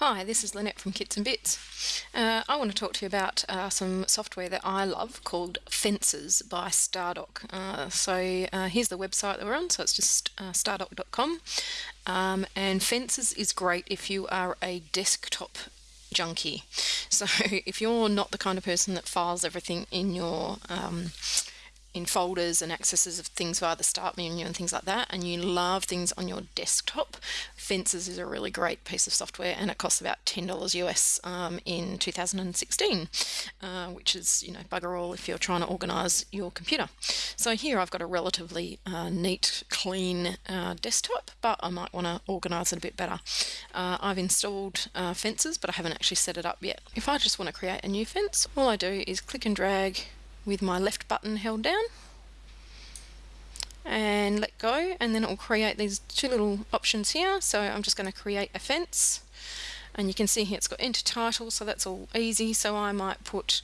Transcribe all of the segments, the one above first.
Hi, this is Lynette from Kits and Bits. Uh, I want to talk to you about uh, some software that I love called Fences by Stardock. Uh, so uh, here's the website that we're on, so it's just uh, stardock.com. Um, and Fences is great if you are a desktop junkie. So if you're not the kind of person that files everything in your um, in folders and accesses of things via the start menu and things like that and you love things on your desktop fences is a really great piece of software and it costs about $10 US um, in 2016 uh, which is you know bugger all if you're trying to organize your computer. So here I've got a relatively uh, neat clean uh, desktop but I might want to organize it a bit better. Uh, I've installed uh, fences but I haven't actually set it up yet. If I just want to create a new fence all I do is click and drag with my left button held down and let go. And then it will create these two little options here. So I'm just going to create a fence. And you can see here it's got enter title so that's all easy. So I might put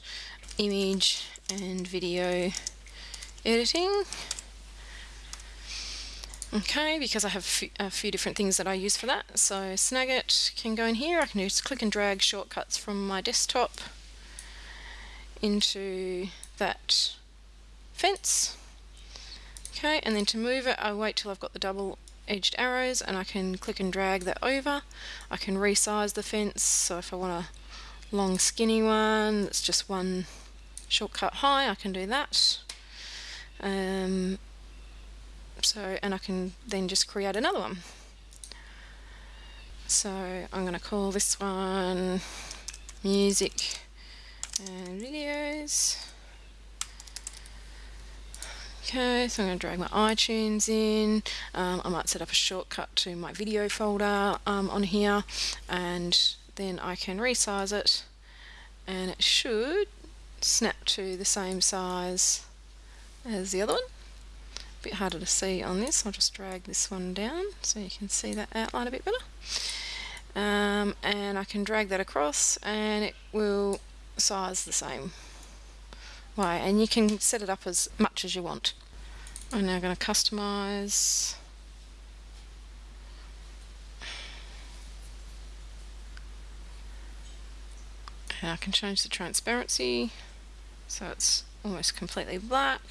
image and video editing. Okay because I have a few different things that I use for that. So Snagit can go in here. I can just click and drag shortcuts from my desktop into that fence. Okay, and then to move it, I wait till I've got the double edged arrows and I can click and drag that over. I can resize the fence, so if I want a long skinny one that's just one shortcut high, I can do that. Um, so, and I can then just create another one. So I'm going to call this one music and videos. Okay, so I'm going to drag my iTunes in. Um, I might set up a shortcut to my video folder um, on here and then I can resize it and it should snap to the same size as the other one. A bit harder to see on this, I'll just drag this one down so you can see that outline a bit better. Um, and I can drag that across and it will size the same way and you can set it up as much as you want. I'm now going to customize and I can change the transparency so it's almost completely black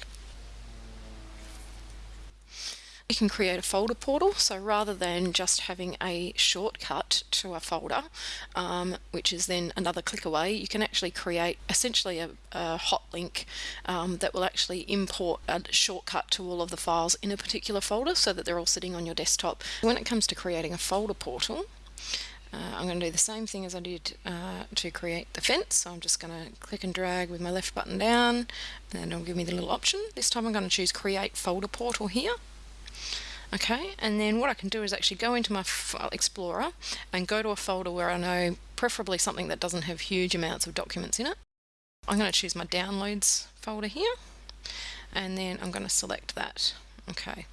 you can create a folder portal, so rather than just having a shortcut to a folder, um, which is then another click away, you can actually create essentially a, a hot link um, that will actually import a shortcut to all of the files in a particular folder so that they're all sitting on your desktop. When it comes to creating a folder portal, uh, I'm going to do the same thing as I did uh, to create the fence. So I'm just going to click and drag with my left button down and it'll give me the little option. This time I'm going to choose create folder portal here okay and then what I can do is actually go into my file uh, explorer and go to a folder where I know preferably something that doesn't have huge amounts of documents in it. I'm going to choose my downloads folder here and then I'm going to select that. Okay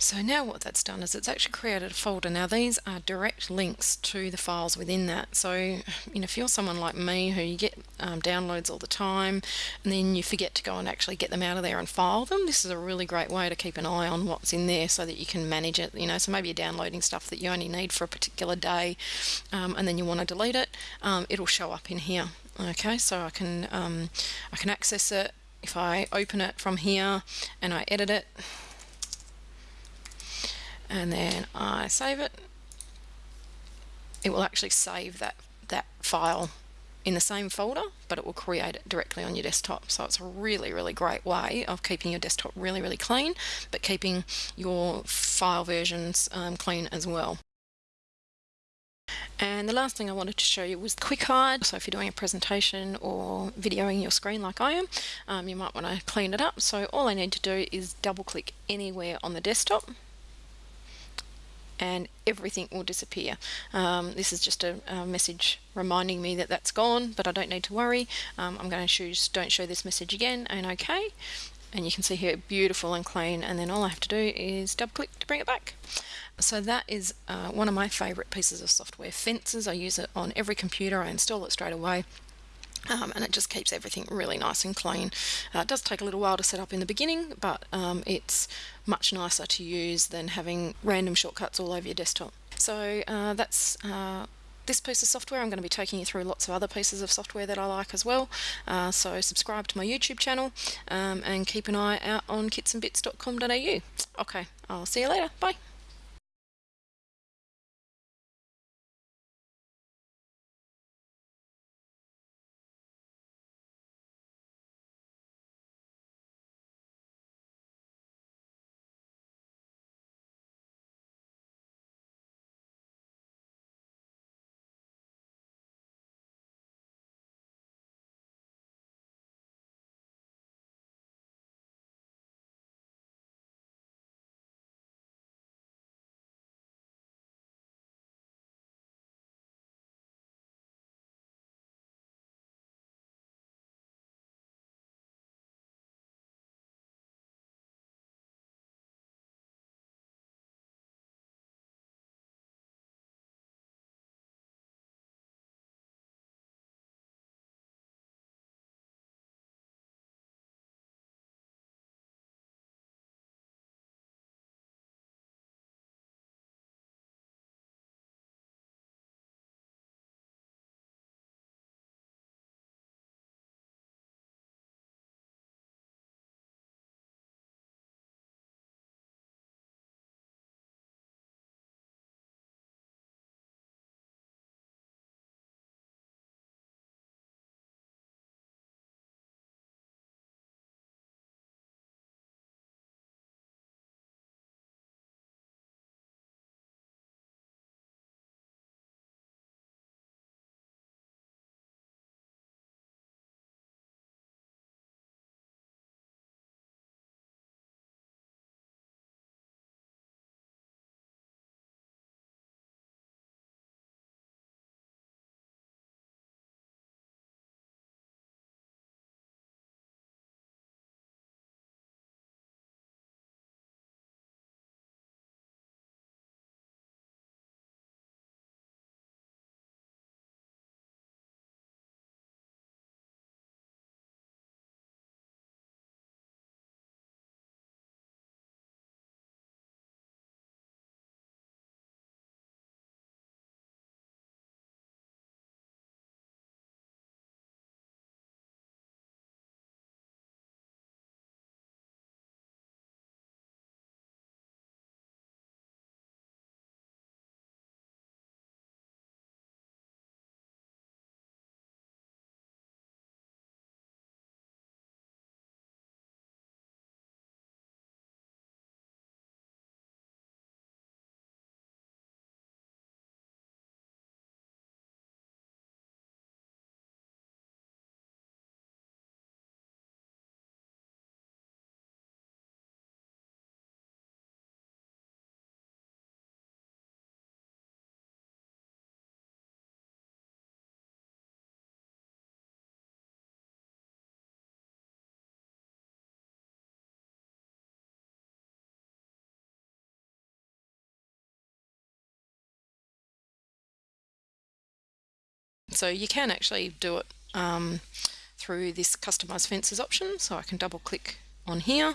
so now what that's done is it's actually created a folder. Now these are direct links to the files within that. So you know, if you're someone like me who you get um, downloads all the time and then you forget to go and actually get them out of there and file them, this is a really great way to keep an eye on what's in there so that you can manage it. You know, so maybe you're downloading stuff that you only need for a particular day um, and then you want to delete it, um, it'll show up in here. Okay, so I can um, I can access it if I open it from here and I edit it and then I save it it will actually save that that file in the same folder but it will create it directly on your desktop so it's a really really great way of keeping your desktop really really clean but keeping your file versions um, clean as well and the last thing I wanted to show you was Quick Hide. So if you're doing a presentation or videoing your screen like I am, um, you might want to clean it up. So all I need to do is double click anywhere on the desktop and everything will disappear. Um, this is just a, a, message reminding me that that's gone, but I don't need to worry. Um, I'm going to choose don't show this message again and OK. And you can see here beautiful and clean and then all I have to do is double click to bring it back. So that is uh, one of my favorite pieces of software. Fences, I use it on every computer, I install it straight away um, and it just keeps everything really nice and clean. Uh, it does take a little while to set up in the beginning, but um, it's much nicer to use than having random shortcuts all over your desktop. So uh, that's uh, this piece of software. I'm going to be taking you through lots of other pieces of software that I like as well. Uh, so subscribe to my YouTube channel um, and keep an eye out on kitsandbits.com.au. Okay, I'll see you later. Bye. So you can actually do it um, through this customize fences option. So I can double click on here.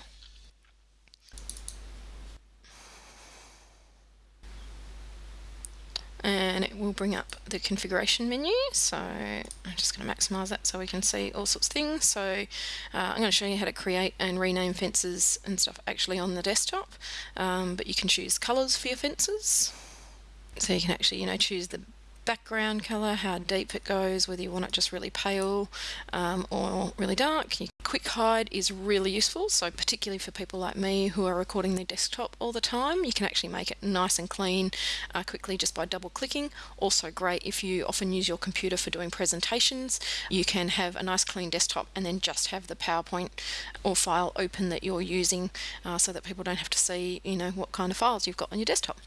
And it will bring up the configuration menu. So I'm just going to maximize that so we can see all sorts of things. So uh, I'm going to show you how to create and rename fences and stuff actually on the desktop. Um, but you can choose colors for your fences. So you can actually, you know, choose the background colour, how deep it goes, whether you want it just really pale um, or really dark. Quick hide is really useful, so particularly for people like me who are recording their desktop all the time, you can actually make it nice and clean uh, quickly just by double clicking. Also great if you often use your computer for doing presentations, you can have a nice clean desktop and then just have the PowerPoint or file open that you're using uh, so that people don't have to see you know what kind of files you've got on your desktop.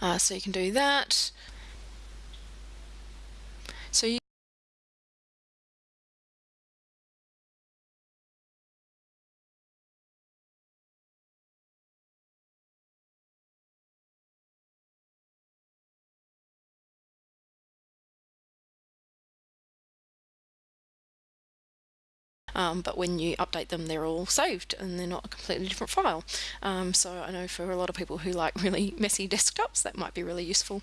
Uh, so you can do that. So you um, but when you update them they're all saved and they're not a completely different file. Um, so I know for a lot of people who like really messy desktops that might be really useful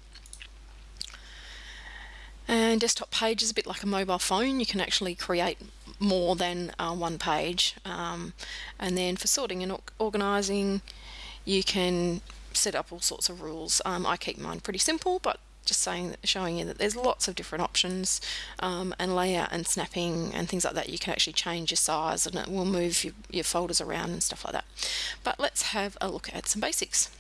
and desktop page is a bit like a mobile phone. You can actually create more than uh, one page. Um, and then for sorting and organising, you can set up all sorts of rules. Um, I keep mine pretty simple, but just saying showing you that there's lots of different options um, and layout and snapping and things like that you can actually change your size and it will move your, your folders around and stuff like that but let's have a look at some basics